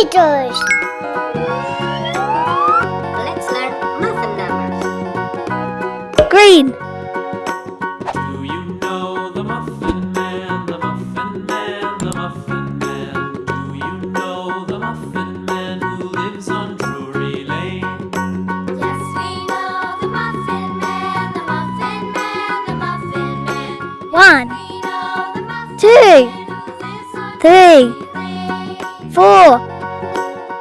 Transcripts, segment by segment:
computers. Let's learn numbers. Green. Do you know the Muffin Man, the Muffin Man, the Muffin Man? Do you know the Muffin Man who lives on Drury Lane? Yes, we know the Muffin Man, the Muffin Man, the Muffin Man. One, two, three four,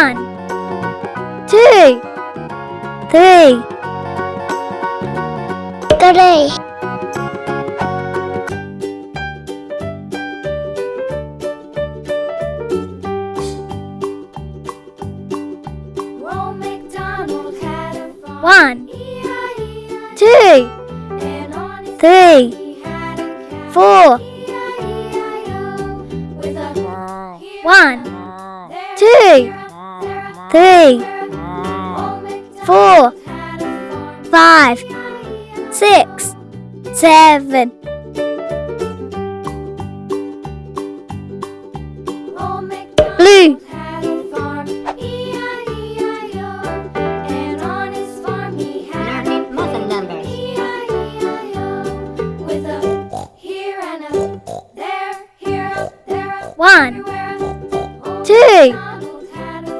One, two, three, three. One, two, three, four. One, two, three, four, five, six, seven,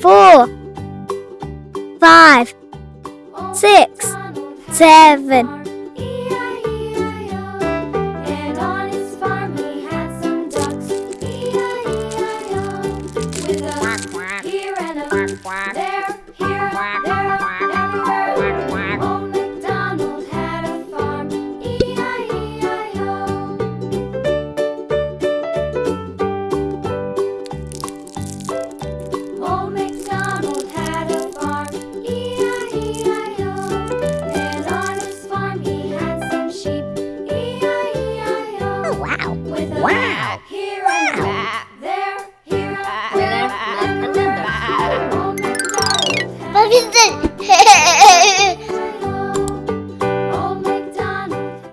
four, five, six, seven,